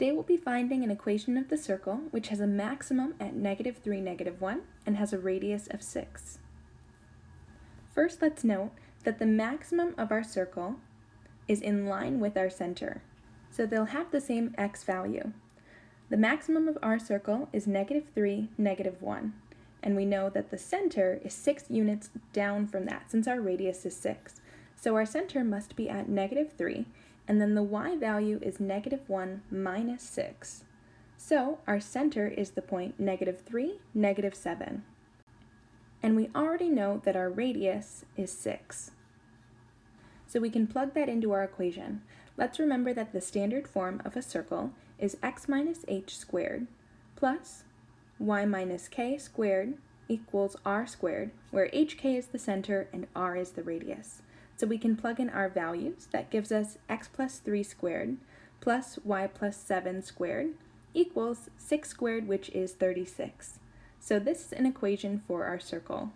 Today we'll be finding an equation of the circle which has a maximum at negative 3, negative 1 and has a radius of 6. First let's note that the maximum of our circle is in line with our center, so they'll have the same x value. The maximum of our circle is negative 3, negative 1, and we know that the center is 6 units down from that since our radius is 6. So our center must be at negative 3, and then the y value is negative 1 minus 6. So our center is the point negative 3, negative 7. And we already know that our radius is 6. So we can plug that into our equation. Let's remember that the standard form of a circle is x minus h squared plus y minus k squared equals r squared, where hk is the center and r is the radius. So we can plug in our values. That gives us x plus 3 squared plus y plus 7 squared equals 6 squared, which is 36. So this is an equation for our circle.